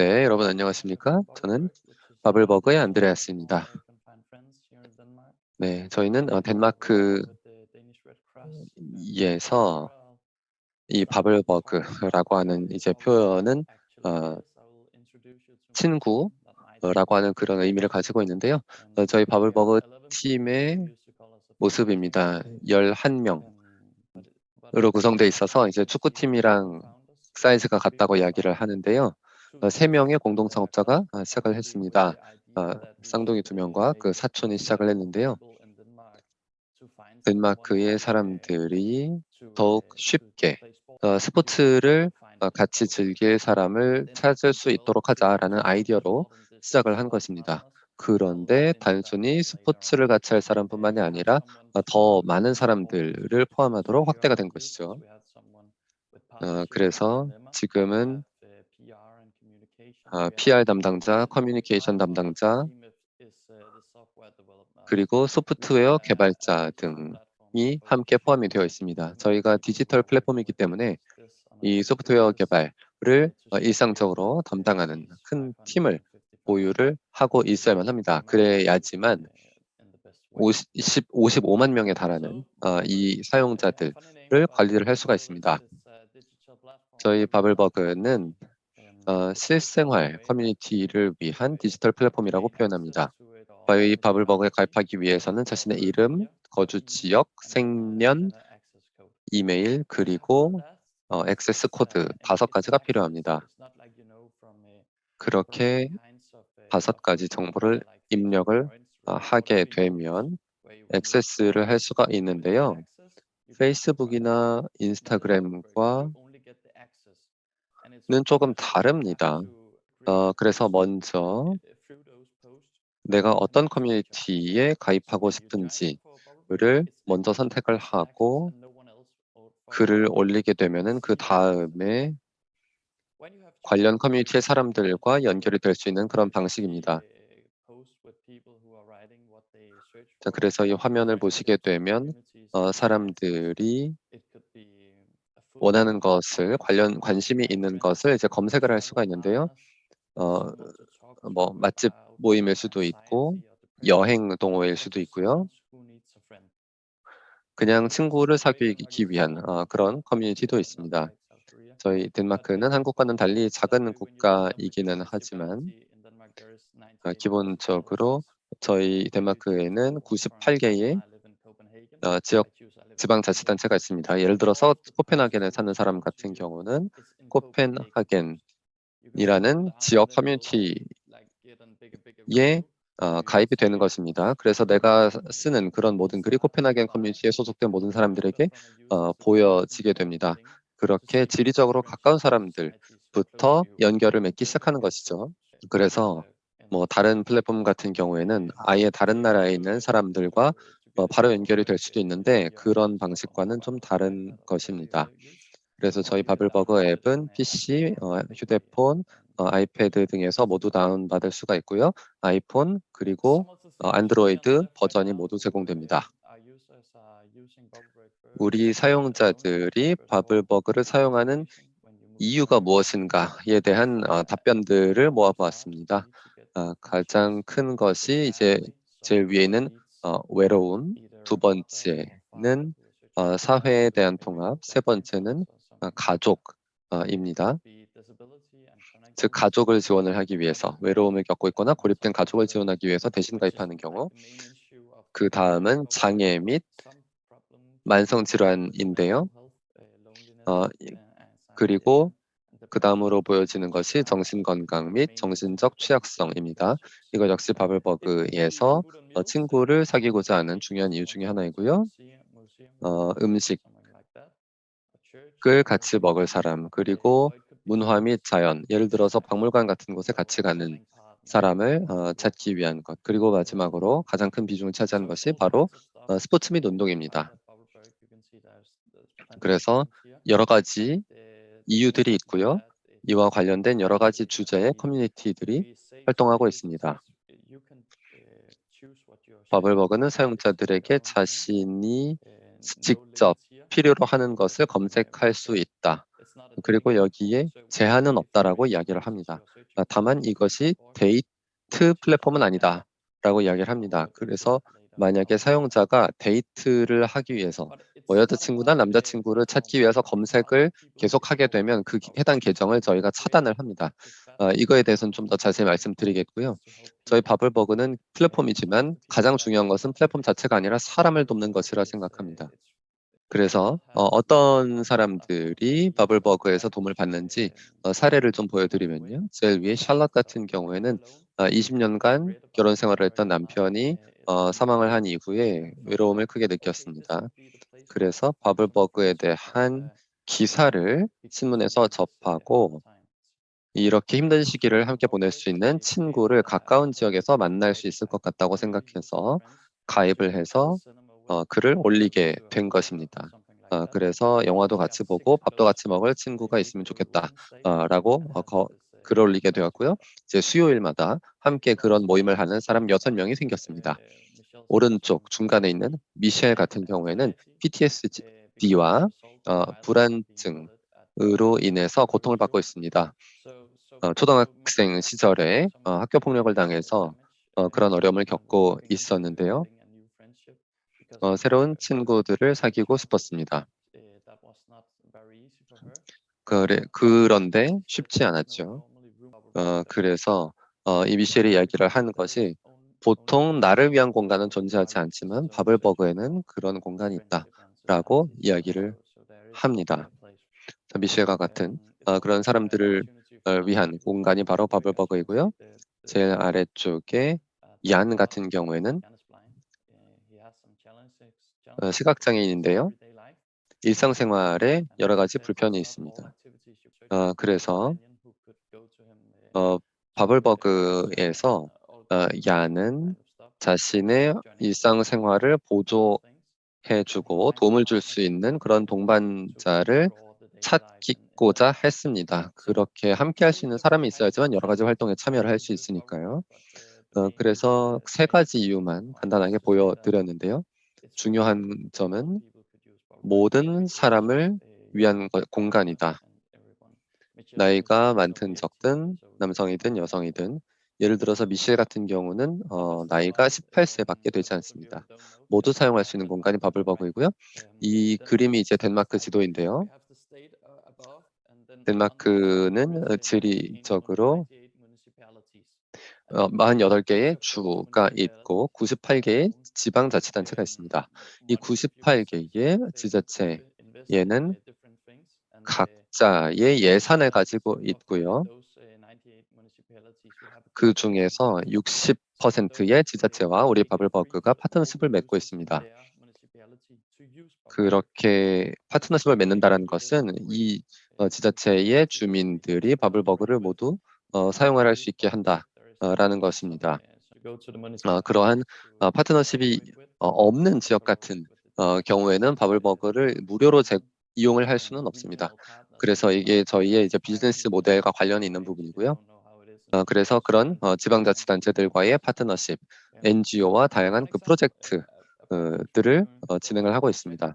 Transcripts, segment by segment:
네, 여러분 안녕하십니까? 저는 바블버그의 안드레아스입니다. 네, 저희는 어, 덴마크에서 이 바블버그라고 하는 이제 표현은 어, 친구라고 하는 그런 의미를 가지고 있는데요. 어, 저희 바블버그 팀의 모습입니다. 11명으로 구성되어 있어서 이제 축구팀이랑 사이즈가 같다고 이야기를 하는데요. 어, 세 명의 공동 창업자가 어, 시작을 했습니다. 어, 쌍둥이 두 명과 그 사촌이 시작을 했는데요. 덴마크의 사람들이 더욱 쉽게 스포츠를 같이 즐길 사람을 찾을 수 있도록 하자라는 아이디어로 시작을 한 것입니다. 그런데 단순히 스포츠를 같이 할 사람뿐만이 아니라 더 많은 사람들을 포함하도록 확대가 된 것이죠. 그래서 지금은 PR 담당자, 커뮤니케이션 담당자, 그리고 소프트웨어 개발자 등이 함께 포함이 되어 있습니다. 저희가 디지털 플랫폼이기 때문에 이 소프트웨어 개발을 어, 일상적으로 담당하는 큰 팀을 보유를 하고 있어야만 합니다. 그래야지만 50, 55만 명에 달하는 어, 이 사용자들을 관리를 할 수가 있습니다. 저희 바블버그는 어, 실생활 커뮤니티를 위한 디지털 플랫폼이라고 표현합니다. 저희 바블버그에 가입하기 위해서는 자신의 이름, 거주 지역, 생년, 이메일, 그리고 어, 액세스 코드 다섯 가지가 필요합니다. 그렇게 다섯 가지 정보를 입력을 어, 하게 되면 액세스를 할 수가 있는데요. 페이스북이나 인스타그램과 는 조금 다릅니다. 어, 그래서 먼저 내가 어떤 커뮤니티에 가입하고 싶은지를 먼저 선택을 하고 글을 올리게 되면은 그 다음에 관련 커뮤니티의 사람들과 연결이 될 수 있는 그런 방식입니다. 자, 그래서 이 화면을 보시게 되면 어, 사람들이 원하는 것을 관련 관심이 있는 것을 이제 검색을 할 수가 있는데요. 어, 뭐 맛집 모임일 수도 있고 여행 동호회일 수도 있고요. 그냥 친구를 사귀기 위한 어, 그런 커뮤니티도 있습니다. 저희 덴마크는 한국과는 달리 작은 국가이기는 하지만 어, 기본적으로 저희 덴마크에는 98개의 어, 지역 지방자치단체가 있습니다. 예를 들어서 코펜하겐에 사는 사람 같은 경우는 코펜하겐이라는 지역 커뮤니티에 어, 가입이 되는 것입니다. 그래서 내가 쓰는 그런 모든 글이 코펜하겐 커뮤니티에 소속된 모든 사람들에게 어, 보여지게 됩니다. 그렇게 지리적으로 가까운 사람들부터 연결을 맺기 시작하는 것이죠. 그래서 뭐 다른 플랫폼 같은 경우에는 아예 다른 나라에 있는 사람들과 어, 바로 연결이 될 수도 있는데 그런 방식과는 좀 다른 것입니다. 그래서 저희 바블버거 앱은 PC, 어, 휴대폰, 어, 아이패드 등에서 모두 다운받을 수가 있고요. 아이폰 그리고 어, 안드로이드 버전이 모두 제공됩니다. 우리 사용자들이 바블버그를 사용하는 이유가 무엇인가에 대한 어, 답변들을 모아보았습니다. 어, 가장 큰 것이 이제 제일 위에 있는 어, 외로움, 두 번째는 어, 사회에 대한 통합, 세 번째는 어, 가족입니다. 즉 가족을 지원을 하기 위해서 외로움을 겪고 있거나 고립된 가족을 지원하기 위해서 대신 가입하는 경우 그 다음은 장애 및 만성질환인데요. 어, 그리고 그 다음으로 보여지는 것이 정신건강 및 정신적 취약성입니다. 이거 역시 바블버그에서 어, 친구를 사귀고자 하는 중요한 이유 중에 하나이고요. 어, 음식을 같이 먹을 사람, 그리고 문화 및 자연, 예를 들어서 박물관 같은 곳에 같이 가는 사람을 어, 찾기 위한 것, 그리고 마지막으로 가장 큰 비중을 차지하는 것이 바로 어, 스포츠 및 운동입니다. 그래서 여러 가지 이유들이 있고요. 이와 관련된 여러 가지 주제의 커뮤니티들이 활동하고 있습니다. 버블버그는 사용자들에게 자신이 직접 필요로 하는 것을 검색할 수 있다 그리고 여기에 제한은 없다라고 이야기를 합니다. 아, 다만 이것이 데이트 플랫폼은 아니다 라고 이야기를 합니다. 그래서 만약에 사용자가 데이트를 하기 위해서 뭐 여자친구나 남자친구를 찾기 위해서 검색을 계속하게 되면 그 해당 계정을 저희가 차단을 합니다. 아, 이거에 대해서는 좀 더 자세히 말씀드리겠고요. 저희 바블버그는 플랫폼이지만 가장 중요한 것은 플랫폼 자체가 아니라 사람을 돕는 것이라 생각합니다. 그래서 어, 떤 사람들이 바블버그에서 도움을 받는지 어, 사례를 좀 보여드리면요. 제일 위에 샬럿 같은 경우에는 어, 20년간 결혼 생활을 했던 남편이 어, 사망을 한 이후에 외로움을 크게 느꼈습니다. 그래서 바블버그에 대한 기사를 신문에서 접하고 이렇게 힘든 시기를 함께 보낼 수 있는 친구를 가까운 지역에서 만날 수 있을 것 같다고 생각해서 가입을 해서 어, 글을 올리게 된 것입니다. 어, 그래서 영화도 같이 보고 밥도 같이 먹을 친구가 있으면 좋겠다라고 어, 거, 글을 올리게 되었고요. 이제 수요일마다 함께 그런 모임을 하는 사람 6명이 생겼습니다. 오른쪽 중간에 있는 미셸 같은 경우에는 PTSD와 어, 불안증으로 인해서 고통을 받고 있습니다. 어, 초등학생 시절에 어, 학교 폭력을 당해서 어, 그런 어려움을 겪고 있었는데요. 어, 새로운 친구들을 사귀고 싶었습니다. 그래, 그런데 쉽지 않았죠. 어, 그래서 어, 이 미셸이 이야기를 하는 것이 보통 나를 위한 공간은 존재하지 않지만 바블버그에는 그런 공간이 있다라고 이야기를 합니다. 미셸과 같은 어, 그런 사람들을 어, 위한 공간이 바로 바블버그이고요. 제일 아래쪽에 얀 같은 경우에는 어, 시각장애인인데요. 일상생활에 여러 가지 불편이 있습니다. 어, 그래서 어, 바블버그에서 어, 야는 자신의 일상생활을 보조해주고 도움을 줄 수 있는 그런 동반자를 찾기고자 했습니다. 그렇게 함께 할 수 있는 사람이 있어야지만 여러 가지 활동에 참여를 할 수 있으니까요. 어, 그래서 세 가지 이유만 간단하게 보여드렸는데요. 중요한 점은 모든 사람을 위한 공간이다. 나이가 많든 적든 남성이든 여성이든 예를 들어서 미셸 같은 경우는 어, 나이가 18세밖에 되지 않습니다. 모두 사용할 수 있는 공간이 바블버그이고요. 이 그림이 이제 덴마크 지도인데요. 덴마크는 지리적으로 어, 48개의 주가 있고 98개의 지방자치단체가 있습니다. 이 98개의 지자체에는 각 자의 예산을 가지고 있고요. 그 중에서 60%의 지자체와 우리 바블버그가 파트너십을 맺고 있습니다. 그렇게 파트너십을 맺는다는 것은 이 어, 지자체의 주민들이 바블버그를 모두 어, 사용을 할 수 있게 한다라는 것입니다. 어, 그러한 어, 파트너십이 어, 없는 지역 같은 어, 경우에는 바블버그를 무료로 제, 이용을 할 수는 없습니다. 그래서 이게 저희의 이제 비즈니스 모델과 관련이 있는 부분이고요. 어, 그래서 그런 어, 지방자치단체들과의 파트너십, NGO와 다양한 그 프로젝트들을 어, 진행을 하고 있습니다.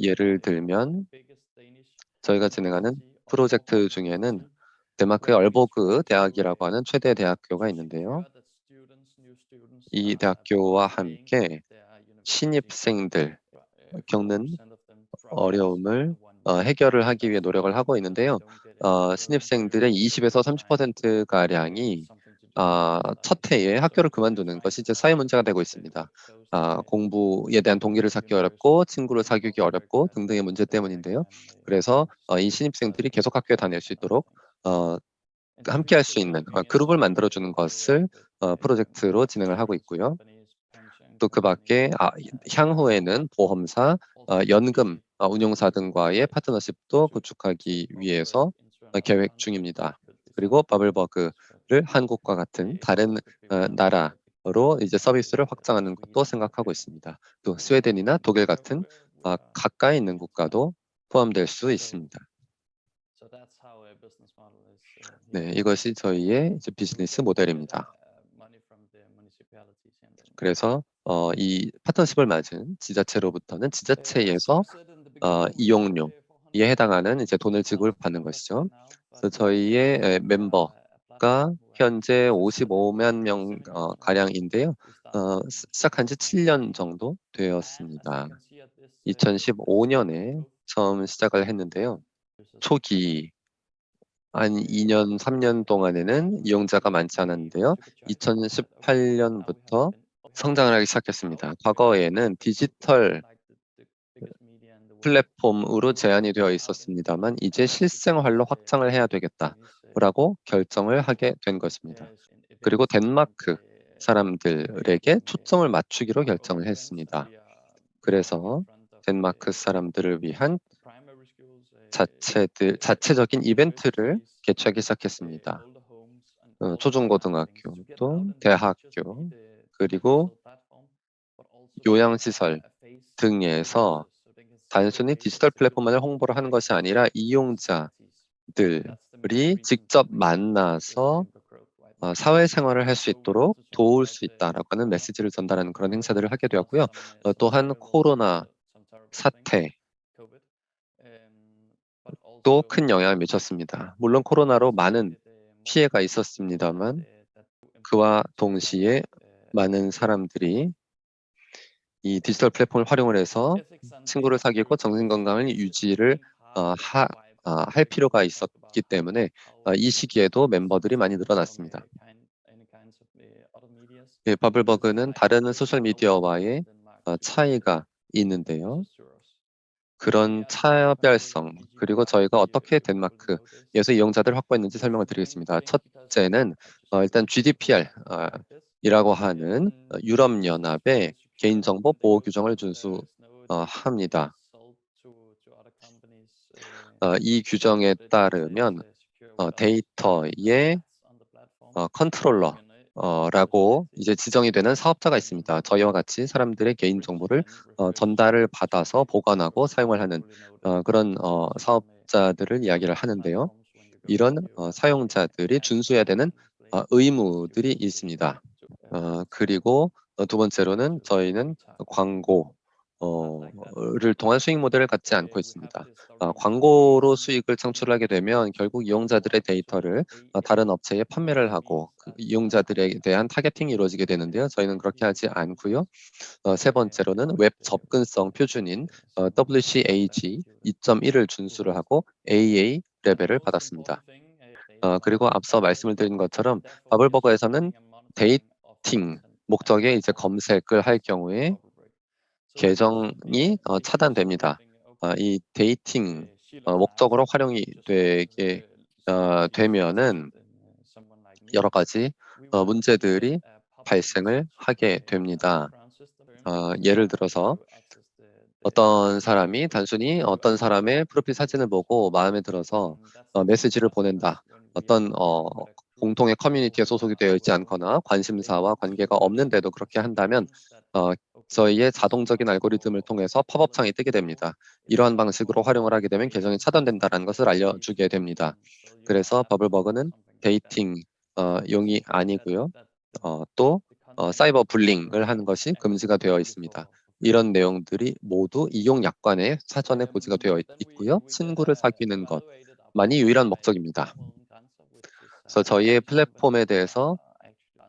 예를 들면 저희가 진행하는 프로젝트 중에는 덴마크의 얼보그 대학이라고 하는 최대 대학교가 있는데요. 이 대학교와 함께 신입생들 겪는 어려움을 어, 해결을 하기 위해 노력을 하고 있는데요. 어, 신입생들의 20에서 30%가량이 어, 첫 해에 학교를 그만두는 것이 이제 사회 문제가 되고 있습니다. 아, 공부에 대한 동기를 찾기 어렵고 친구를 사귀기 어렵고 등등의 문제 때문인데요. 그래서 어, 이 신입생들이 계속 학교에 다닐 수 있도록 어, 함께 할 수 있는 어, 그룹을 만들어주는 것을 어, 프로젝트로 진행을 하고 있고요. 또 그 밖에 아, 향후에는 보험사, 어, 연금 어, 운용사 등과의 파트너십도 구축하기 위해서 어, 계획 중입니다. 그리고 바블버그를 한국과 같은 다른 어, 나라로 이제 서비스를 확장하는 것도 생각하고 있습니다. 또 스웨덴이나 독일 같은 가까이 있는 국가도 포함될 수 있습니다. 네, 이것이 저희의 비즈니스 모델입니다. 그래서 어, 이 파트너십을 맞은 지자체로부터는 지자체에서 어, 이용료 해당하는 이제 돈을 지급받는 것이죠. 그래서 저희의 에, 멤버가 현재 55만 명 어, 가량인데요. 어, 시- 시작한 지 7년 정도 되었습니다. 2015년에 처음 시작을 했는데요. 초기 한 2년, 3년 동안에는 이용자가 많지 않았는데요. 2018년부터 성장을 하기 시작했습니다. 과거에는 디지털 플랫폼으로 제한이 되어 있었습니다만 이제 실생활로 확장을 해야 되겠다라고 결정을 하게 된 것입니다. 그리고 덴마크 사람들에게 초점을 맞추기로 결정을 했습니다. 그래서 덴마크 사람들을 위한 자체들, 자체적인 이벤트를 개최하기 시작했습니다. 어, 초중고등학교, 또 대학교, 그리고 요양시설 등에서 단순히 디지털 플랫폼만을 홍보를 하는 것이 아니라 이용자들이 직접 만나서 어, 사회생활을 할 수 있도록 도울 수 있다라고 하는 메시지를 전달하는 그런 행사들을 하게 되었고요. 어, 또한 코로나 사태 또 큰 영향을 미쳤습니다. 물론 코로나로 많은 피해가 있었습니다만 그와 동시에 많은 사람들이 이 디지털 플랫폼을 활용을 해서 친구를 사귀고 정신 건강을 유지를 어, 하, 아, 할 필요가 있었기 때문에 아, 이 시기에도 멤버들이 많이 늘어났습니다. 예, 버블버그는 다른 소셜 미디어와의 어, 차이가 있는데요. 그런 차별성 그리고 저희가 어떻게 덴마크에서 이용자들을 확보했는지 설명을 드리겠습니다. 첫째는 어, 일단 GDPR 어, 이라고 하는 어, 유럽연합의 개인정보 보호 규정을 준수합니다. 어, 이 규정에 따르면 어, 데이터의 어, 컨트롤러라고 이제 지정이 되는 사업자가 있습니다. 저희와 같이 사람들의 개인 정보를 어, 전달을 받아서 보관하고 사용을 하는 어, 그런 어, 사업자들을 이야기를 하는데요. 이런 어, 사용자들이 준수해야 되는 어, 의무들이 있습니다. 어, 그리고 어, 두 번째로는 저희는 광고 어,를 통한 수익 모델을 갖지 않고 있습니다. 어, 광고로 수익을 창출하게 되면 결국 이용자들의 데이터를 어, 다른 업체에 판매를 하고 그 이용자들에 대한 targeting이 이루어지게 되는데요. 저희는 그렇게 하지 않고요. 어, 세 번째로는 웹 접근성 표준인 어, WCAG 2.1을 준수를 하고 AA 레벨을 받았습니다. 어, 그리고 앞서 말씀을 드린 것처럼 바블버거에서는 dating 목적에 이제 검색을 할 경우에 계정이 어, 차단됩니다. 어, 이 dating 어, 목적으로 활용이 되게 어, 되면은 여러 가지 어, 문제들이 발생을 하게 됩니다. 어, 예를 들어서 어떤 사람이 단순히 어떤 사람의 프로필 사진을 보고 마음에 들어서 어, 메시지를 보낸다. 어떤 어, 공통의 커뮤니티에 소속이 되어 있지 않거나 관심사와 관계가 없는데도 그렇게 한다면 어, 저희의 자동적인 알고리즘을 통해서 팝업 창이 뜨게 됩니다. 이러한 방식으로 활용을 하게 되면 계정이 차단된다는 것을 알려주게 됩니다. 그래서 버블버그는 dating 어, 용이 아니고요. 어, 또 어, cyber bullying을 하는 것이 금지가 되어 있습니다. 이런 내용들이 모두 이용 약관에 사전에 고지가 되어 있고요. 친구를 사귀는 것만이 유일한 목적입니다. 그래서 저희의 플랫폼에 대해서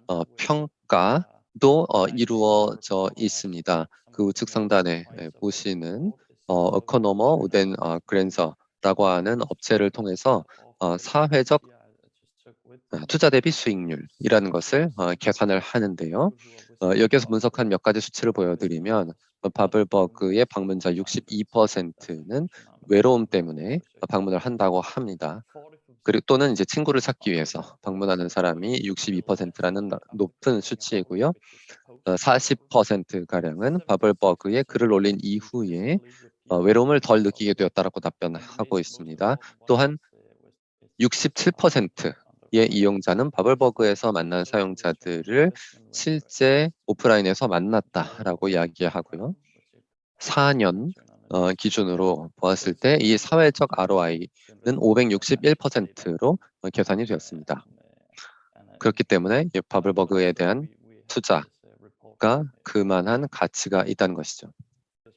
어, 평가도 어, 이루어져 있습니다. 그 우측 상단에 예, 보시는 어, 어커노머 우덴 어, 그랜서라고 하는 업체를 통해서 어, 사회적 어, 투자 대비 수익률이라는 것을 어, 계산을 하는데요. 어, 여기서 분석한 몇 가지 수치를 보여드리면 어, 바블버그의 방문자 62%는 외로움 때문에 방문을 한다고 합니다. 그리고 또는 이제 친구를 찾기 위해서 방문하는 사람이 62%라는 높은 수치이고요. 40% 가량은 바블버그에 글을 올린 이후에 어, 외로움을 덜 느끼게 되었다라고 답변하고 있습니다. 또한 67%의 이용자는 바블버그에서 만난 사용자들을 실제 오프라인에서 만났다라고 이야기하고요. 4년 어, 기준으로 보았을 때 이 사회적 ROI는 561%로 계산이 되었습니다. 그렇기 때문에 바블버그에 대한 투자가 그만한 가치가 있다는 것이죠.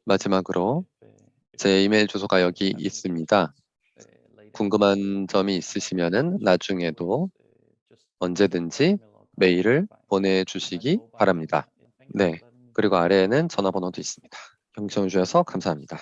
마지막으로 제 이메일 주소가 여기 있습니다. 궁금한 점이 있으시면 나중에도 언제든지 메일을 보내주시기 바랍니다. 네, 그리고 아래에는 전화번호도 있습니다. 경청해 주셔서 감사합니다.